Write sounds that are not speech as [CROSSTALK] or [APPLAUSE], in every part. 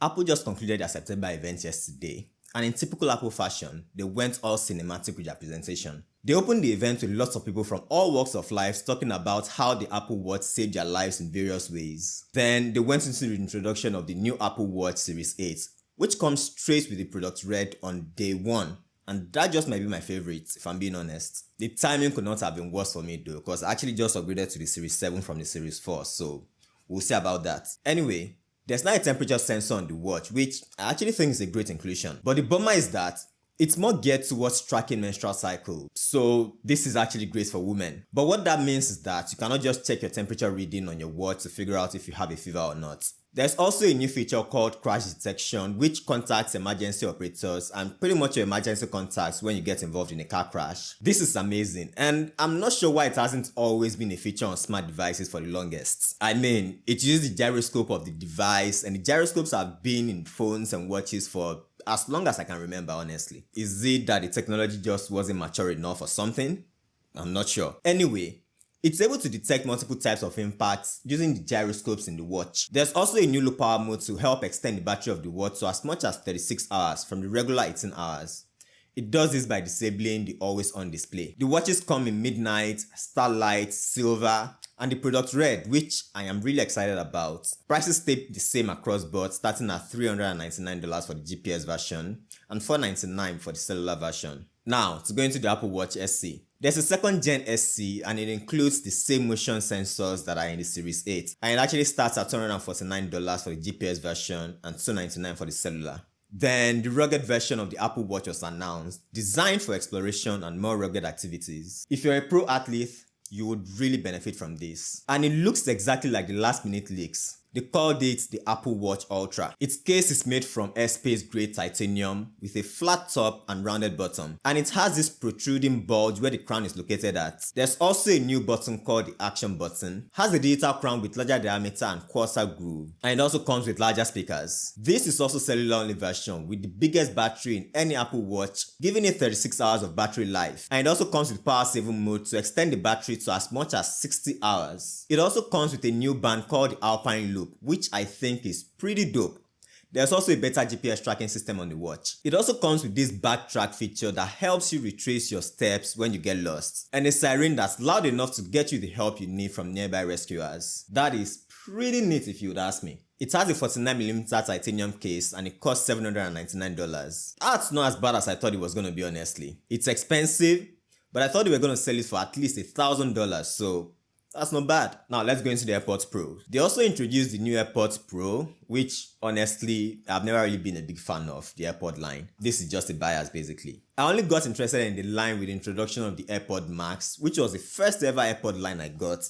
Apple just concluded their September event yesterday, and in typical Apple fashion, they went all cinematic with their presentation. They opened the event with lots of people from all walks of life talking about how the Apple Watch saved their lives in various ways. Then they went into the introduction of the new Apple Watch Series 8, which comes straight with the product red on day 1 and that just might be my favorite if I'm being honest. The timing could not have been worse for me though because I actually just upgraded to the Series 7 from the Series 4 so we'll see about that. Anyway, there's now a temperature sensor on the watch which I actually think is a great inclusion. But the bummer is that it's more geared towards tracking menstrual cycle, so this is actually great for women. But what that means is that you cannot just check your temperature reading on your watch to figure out if you have a fever or not. There's also a new feature called crash detection which contacts emergency operators and pretty much your emergency contacts when you get involved in a car crash. This is amazing and I'm not sure why it hasn't always been a feature on smart devices for the longest. I mean, it uses the gyroscope of the device and the gyroscopes have been in phones and watches for as long as I can remember honestly. Is it that the technology just wasn't mature enough or something? I'm not sure. Anyway, it's able to detect multiple types of impacts using the gyroscopes in the watch. There's also a new low power mode to help extend the battery of the watch to as much as 36 hours from the regular 18 hours. It does this by disabling the always on display. The watches come in midnight, starlight, silver, and the product red which I am really excited about. Prices stay the same across board starting at $399 for the GPS version and $499 for the cellular version. Now to go into the Apple Watch SE. There's a second gen SE and it includes the same motion sensors that are in the Series 8 and it actually starts at $249 for the GPS version and $299 for the cellular. Then the rugged version of the Apple Watch was announced, designed for exploration and more rugged activities. If you're a pro athlete, you would really benefit from this. And it looks exactly like the last minute leaks. They called it the Apple Watch Ultra. Its case is made from aerospace grade titanium with a flat top and rounded bottom and it has this protruding bulge where the crown is located at. There's also a new button called the action button, has a digital crown with larger diameter and coarser groove and it also comes with larger speakers. This is also cellular only version with the biggest battery in any Apple Watch giving it 36 hours of battery life and it also comes with power saving mode to extend the battery to as much as 60 hours. It also comes with a new band called the Alpine Loop which I think is pretty dope. There's also a better GPS tracking system on the watch. It also comes with this backtrack feature that helps you retrace your steps when you get lost, and a siren that's loud enough to get you the help you need from nearby rescuers. That is pretty neat if you would ask me. It has a 49mm titanium case and it costs $799. That's not as bad as I thought it was going to be honestly. It's expensive, but I thought they were going to sell it for at least $1,000 so that's not bad. Now let's go into the AirPods Pro. They also introduced the new AirPods Pro, which honestly, I've never really been a big fan of the AirPod line. This is just a bias basically. I only got interested in the line with the introduction of the AirPod Max, which was the first ever AirPod line I got.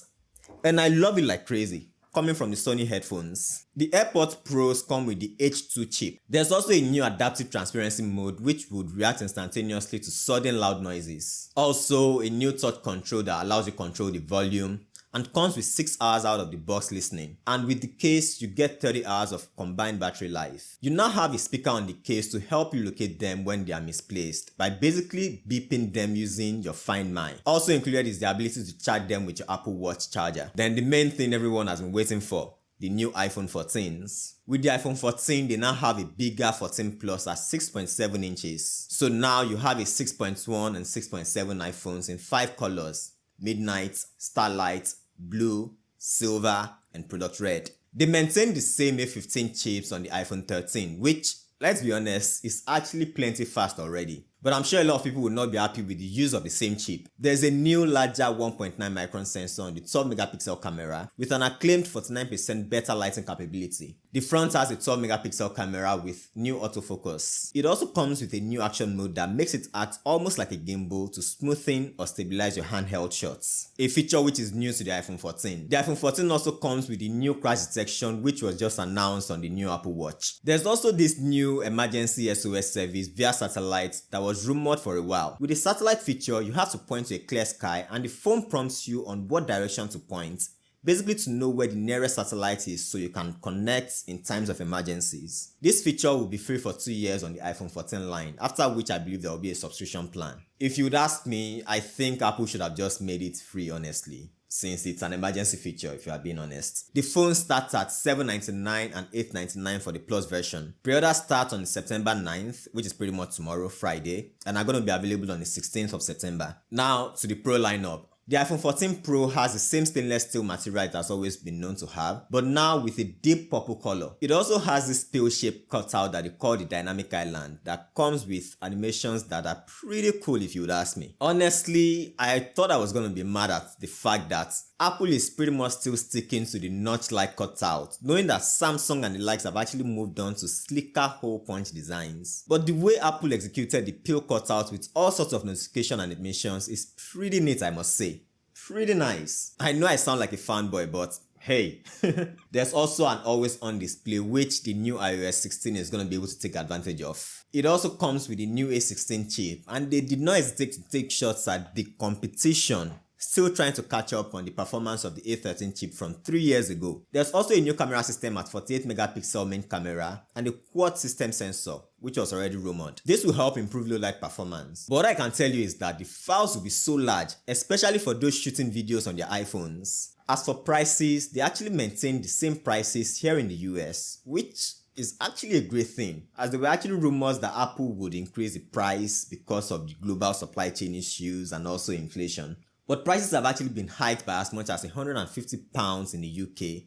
And I love it like crazy coming from the Sony headphones. The AirPods Pros come with the H2 chip. There's also a new adaptive transparency mode which would react instantaneously to sudden loud noises. Also a new touch control that allows you to control the volume, and comes with 6 hours out of the box listening and with the case you get 30 hours of combined battery life. You now have a speaker on the case to help you locate them when they are misplaced by basically beeping them using your Find My. Also included is the ability to charge them with your Apple Watch charger. Then the main thing everyone has been waiting for the new iPhone 14s. With the iPhone 14, they now have a bigger 14 Plus at 6.7 inches. So now you have a 6.1 and 6.7 iPhones in 5 colors, Midnight, Starlight, blue, silver, and product red. They maintain the same A15 chips on the iPhone 13, which, let's be honest, is actually plenty fast already. But I'm sure a lot of people will not be happy with the use of the same chip. There's a new larger 1.9 micron sensor on the 12 megapixel camera with an acclaimed 49% better lighting capability. The front has a 12 megapixel camera with new autofocus. It also comes with a new action mode that makes it act almost like a gimbal to smoothen or stabilize your handheld shots. A feature which is new to the iPhone 14. The iPhone 14 also comes with the new crash detection which was just announced on the new Apple Watch. There's also this new emergency SOS service via satellite that was rumored for a while. With the satellite feature, you have to point to a clear sky and the phone prompts you on what direction to point basically to know where the nearest satellite is so you can connect in times of emergencies. This feature will be free for 2 years on the iPhone 14 line, after which I believe there will be a subscription plan. If you would ask me, I think Apple should have just made it free honestly. Since it's an emergency feature if you are being honest. The phone starts at 799 and 899 for the Plus version. Pre-order starts on September 9th, which is pretty much tomorrow, Friday, and are going to be available on the 16th of September. Now to the Pro lineup. The iPhone 14 Pro has the same stainless steel material it has always been known to have, but now with a deep purple color. It also has this pill-shaped cutout that they call the Dynamic Island that comes with animations that are pretty cool if you would ask me. Honestly, I thought I was going to be mad at the fact that Apple is pretty much still sticking to the notch-like cutout, knowing that Samsung and the likes have actually moved on to slicker hole punch designs. But the way Apple executed the pill cutout with all sorts of notification animations is pretty neat I must say pretty nice. I know I sound like a fanboy, but hey, [LAUGHS] there's also an always on display which the new iOS 16 is going to be able to take advantage of. It also comes with the new A16 chip and they did not hesitate to take shots at the competition still trying to catch up on the performance of the A13 chip from 3 years ago. There's also a new camera system at 48 megapixel main camera and a quad system sensor which was already rumored. This will help improve low light performance. But what I can tell you is that the files will be so large, especially for those shooting videos on their iPhones. As for prices, they actually maintain the same prices here in the US, which is actually a great thing as there were actually rumors that Apple would increase the price because of the global supply chain issues and also inflation. But prices have actually been hiked by as much as 150 pounds in the UK,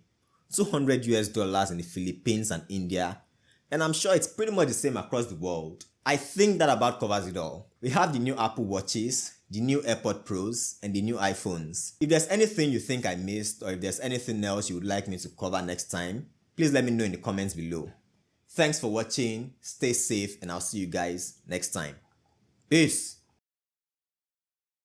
200 US dollars in the Philippines and India, and I'm sure it's pretty much the same across the world. I think that about covers it all. We have the new Apple Watches, the new AirPod Pros, and the new iPhones. If there's anything you think I missed or if there's anything else you would like me to cover next time, please let me know in the comments below. Thanks for watching, stay safe, and I'll see you guys next time. Peace!